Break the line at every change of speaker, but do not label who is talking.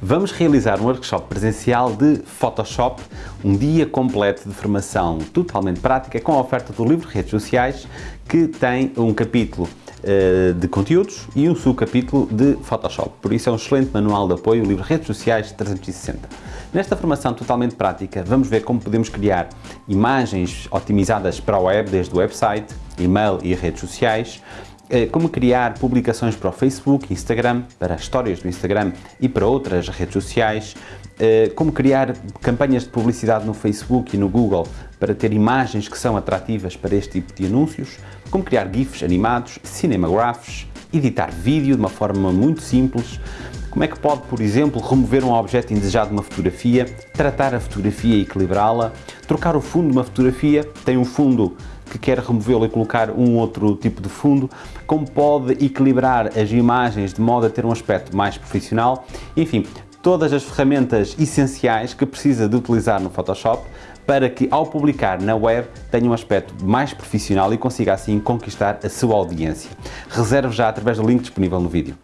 Vamos realizar um workshop presencial de Photoshop, um dia completo de formação totalmente prática com a oferta do livro Redes Sociais, que tem um capítulo uh, de conteúdos e um subcapítulo de Photoshop. Por isso é um excelente manual de apoio, o livro Redes Sociais 360. Nesta formação totalmente prática, vamos ver como podemos criar imagens otimizadas para a web, desde o website, e-mail e redes sociais, como criar publicações para o Facebook, Instagram, para as histórias do Instagram e para outras redes sociais, eh, como criar campanhas de publicidade no Facebook e no Google para ter imagens que são atrativas para este tipo de anúncios, como criar GIFs animados, cinemagraphs, editar vídeo de uma forma muito simples, como é que pode, por exemplo, remover um objeto indesejado de uma fotografia, tratar a fotografia e equilibrá-la, trocar o fundo de uma fotografia, tem um fundo que quer removê-lo e colocar um outro tipo de fundo, como pode equilibrar as imagens de modo a ter um aspecto mais profissional, enfim, todas as ferramentas essenciais que precisa de utilizar no Photoshop para que ao publicar na web tenha um aspecto mais profissional e consiga assim conquistar a sua audiência. Reserve já através do link disponível no vídeo.